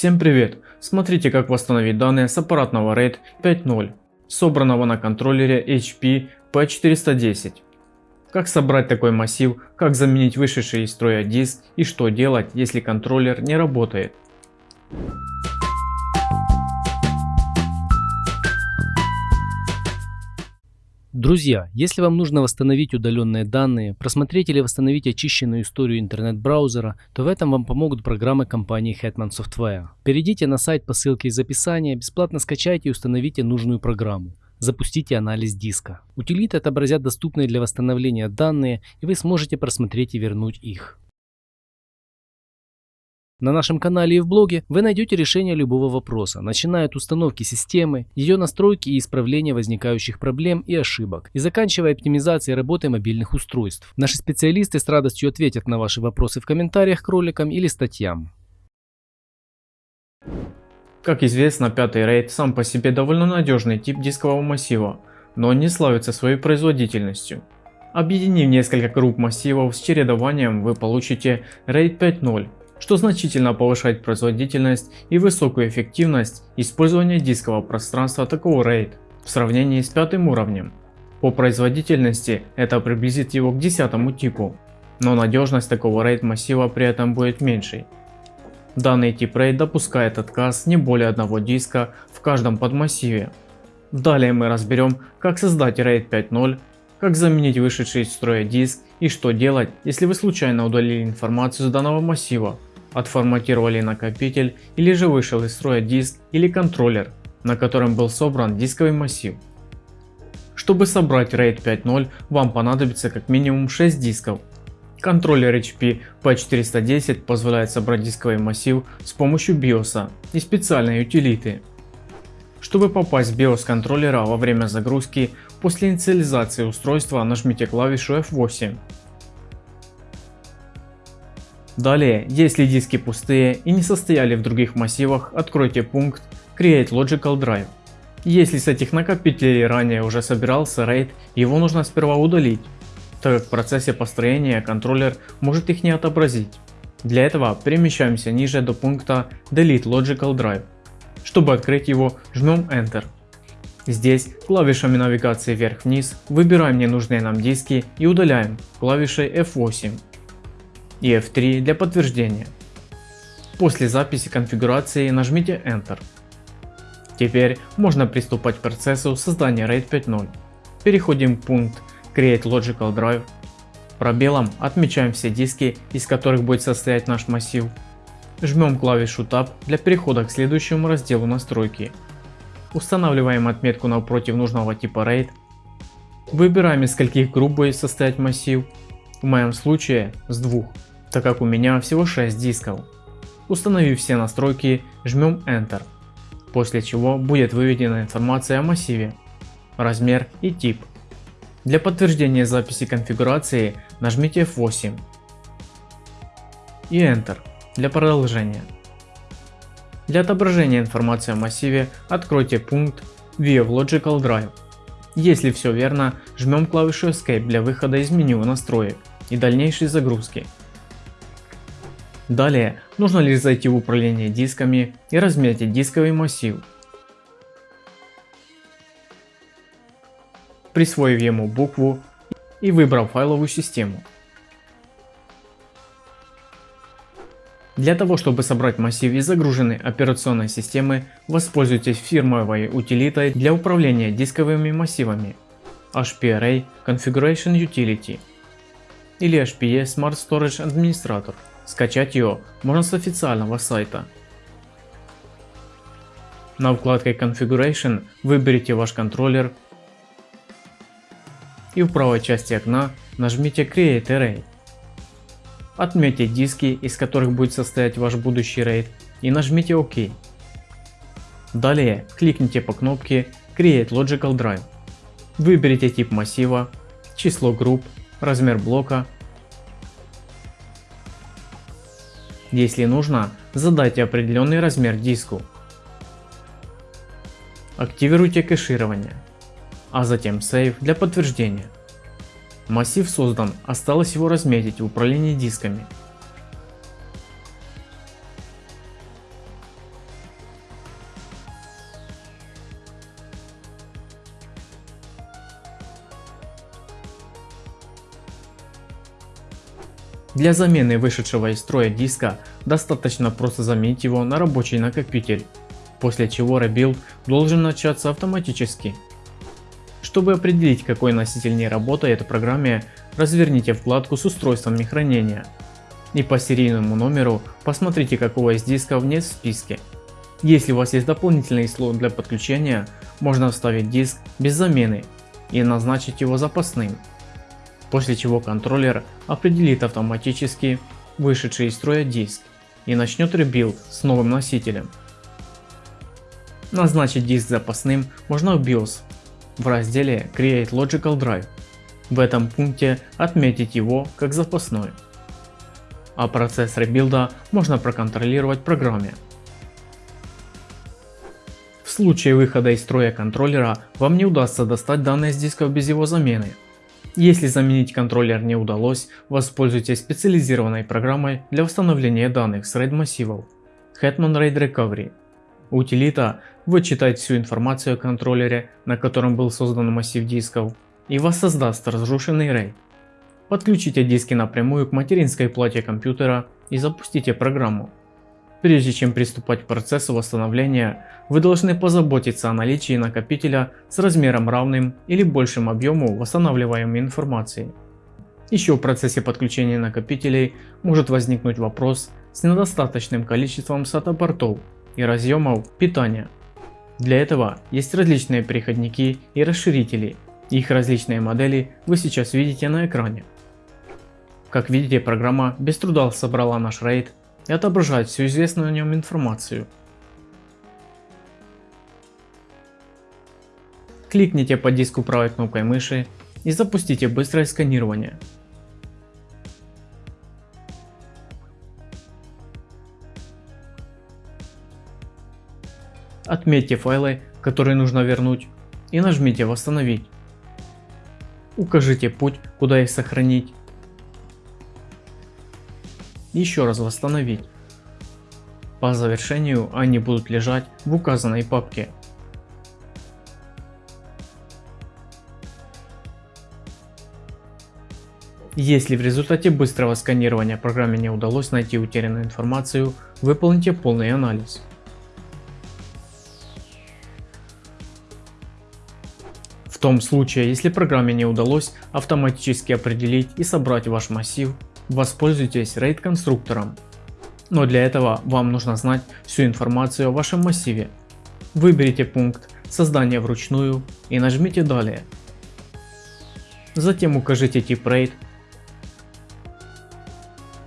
Всем привет! Смотрите как восстановить данные с аппаратного RAID 5.0, собранного на контроллере HP P410. Как собрать такой массив, как заменить вышедший из строя диск и что делать, если контроллер не работает. Друзья, если вам нужно восстановить удаленные данные, просмотреть или восстановить очищенную историю интернет-браузера, то в этом вам помогут программы компании Hetman Software. Перейдите на сайт по ссылке из описания, бесплатно скачайте и установите нужную программу. Запустите анализ диска. Утилиты отобразят доступные для восстановления данные, и вы сможете просмотреть и вернуть их. На нашем канале и в блоге вы найдете решение любого вопроса, начиная от установки системы, ее настройки и исправления возникающих проблем и ошибок, и заканчивая оптимизацией работы мобильных устройств. Наши специалисты с радостью ответят на ваши вопросы в комментариях к роликам или статьям. Как известно, пятый RAID сам по себе довольно надежный тип дискового массива, но он не славится своей производительностью. Объединив несколько групп массивов с чередованием, вы получите RAID 5.0 что значительно повышает производительность и высокую эффективность использования дискового пространства такого RAID в сравнении с пятым уровнем. По производительности это приблизит его к десятому типу, но надежность такого RAID массива при этом будет меньшей. Данный тип RAID допускает отказ не более одного диска в каждом подмассиве. Далее мы разберем, как создать RAID 5.0, как заменить вышедший из строя диск и что делать, если вы случайно удалили информацию с данного массива отформатировали накопитель или же вышел из строя диск или контроллер, на котором был собран дисковый массив. Чтобы собрать RAID 5.0 вам понадобится как минимум 6 дисков. Контроллер HP P410 позволяет собрать дисковый массив с помощью BIOS и специальной утилиты. Чтобы попасть в BIOS контроллера во время загрузки, после инициализации устройства нажмите клавишу F8 Далее, если диски пустые и не состояли в других массивах, откройте пункт Create Logical Drive. Если с этих накопителей ранее уже собирался RAID, его нужно сперва удалить, так как в процессе построения контроллер может их не отобразить. Для этого перемещаемся ниже до пункта Delete Logical Drive. Чтобы открыть его, жмем Enter. Здесь клавишами навигации вверх-вниз выбираем ненужные нам диски и удаляем клавишей F8 и F3 для подтверждения. После записи конфигурации нажмите Enter. Теперь можно приступать к процессу создания RAID 5.0. Переходим в пункт Create Logical Drive. Пробелом отмечаем все диски, из которых будет состоять наш массив. Жмем клавишу Tab для перехода к следующему разделу настройки. Устанавливаем отметку напротив нужного типа RAID. Выбираем из скольких групп будет состоять массив. В моем случае с двух так как у меня всего 6 дисков. Установив все настройки, жмем Enter, после чего будет выведена информация о массиве, размер и тип. Для подтверждения записи конфигурации нажмите F8 и Enter для продолжения. Для отображения информации о массиве откройте пункт View Logical Drive. Если все верно, жмем клавишу Escape для выхода из меню настроек и дальнейшей загрузки. Далее нужно лишь зайти в управление дисками и разметить дисковый массив. Присвоив ему букву и выбрав файловую систему. Для того чтобы собрать массив из загруженной операционной системы, воспользуйтесь фирмовой утилитой для управления дисковыми массивами HPRA Configuration Utility или HPE Smart Storage Administrator. Скачать ее можно с официального сайта. На вкладке Configuration выберите ваш контроллер и в правой части окна нажмите Create Array. Отметьте диски, из которых будет состоять ваш будущий RAID и нажмите ОК. Далее кликните по кнопке Create Logical Drive. Выберите тип массива, число групп, размер блока Если нужно, задайте определенный размер диску. Активируйте кэширование, а затем Save для подтверждения. Массив создан, осталось его разметить в управлении дисками. Для замены вышедшего из строя диска достаточно просто заменить его на рабочий накопитель, после чего rebuild должен начаться автоматически. Чтобы определить какой носитель не работает в программе, разверните вкладку с устройствами хранения и по серийному номеру посмотрите какого из дисков нет в списке. Если у вас есть дополнительный слот для подключения, можно вставить диск без замены и назначить его запасным, после чего контроллер определит автоматически вышедший из строя диск и начнет rebuild с новым носителем. Назначить диск запасным можно в BIOS в разделе Create Logical Drive. В этом пункте отметить его как запасной. А процесс rebuild а можно проконтролировать в программе. В случае выхода из строя контроллера вам не удастся достать данные с дисков без его замены. Если заменить контроллер не удалось, воспользуйтесь специализированной программой для восстановления данных с RAID массивов Hetman RAID Recovery. Утилита вычитает всю информацию о контроллере, на котором был создан массив дисков, и воссоздаст разрушенный RAID. Подключите диски напрямую к материнской плате компьютера и запустите программу. Прежде чем приступать к процессу восстановления, вы должны позаботиться о наличии накопителя с размером равным или большим объему восстанавливаемой информации. Еще в процессе подключения накопителей может возникнуть вопрос с недостаточным количеством SATA портов и разъемов питания. Для этого есть различные переходники и расширители, их различные модели вы сейчас видите на экране. Как видите, программа без труда собрала наш RAID и отображает всю известную о нем информацию. Кликните по диску правой кнопкой мыши и запустите быстрое сканирование. Отметьте файлы, которые нужно вернуть и нажмите восстановить. Укажите путь, куда их сохранить еще раз восстановить. По завершению они будут лежать в указанной папке. Если в результате быстрого сканирования программе не удалось найти утерянную информацию, выполните полный анализ. В том случае, если программе не удалось автоматически определить и собрать ваш массив, Воспользуйтесь RAID конструктором. Но для этого вам нужно знать всю информацию о вашем массиве. Выберите пункт создания вручную и нажмите далее. Затем укажите тип RAID,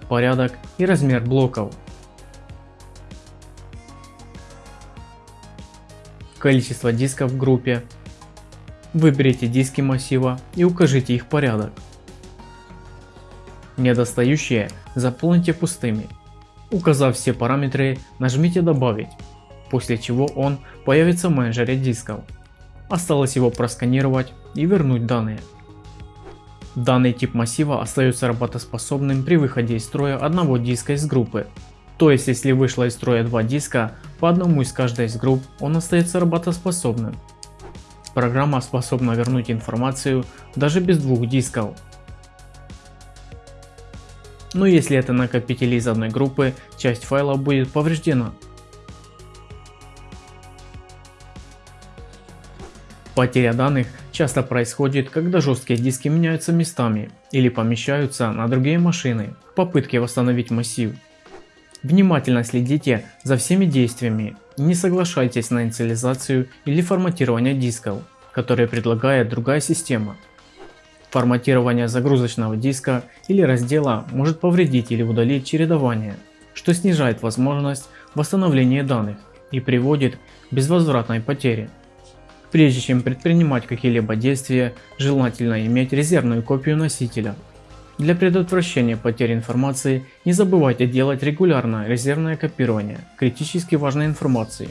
порядок и размер блоков. Количество дисков в группе. Выберите диски массива и укажите их порядок. Недостающие заполните пустыми. Указав все параметры, нажмите добавить, после чего он появится в менеджере дисков. Осталось его просканировать и вернуть данные. Данный тип массива остается работоспособным при выходе из строя одного диска из группы. То есть если вышло из строя два диска, по одному из каждой из групп он остается работоспособным. Программа способна вернуть информацию даже без двух дисков. Но если это накопители из одной группы, часть файла будет повреждена. Потеря данных часто происходит, когда жесткие диски меняются местами или помещаются на другие машины в попытке восстановить массив. Внимательно следите за всеми действиями и не соглашайтесь на инициализацию или форматирование дисков, которые предлагает другая система. Форматирование загрузочного диска или раздела может повредить или удалить чередование, что снижает возможность восстановления данных и приводит к безвозвратной потере. Прежде чем предпринимать какие-либо действия, желательно иметь резервную копию носителя. Для предотвращения потери информации не забывайте делать регулярное резервное копирование критически важной информации.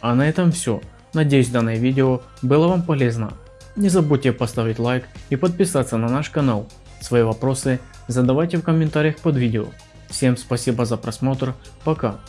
А на этом все. Надеюсь данное видео было вам полезно. Не забудьте поставить лайк и подписаться на наш канал. Свои вопросы задавайте в комментариях под видео. Всем спасибо за просмотр, пока.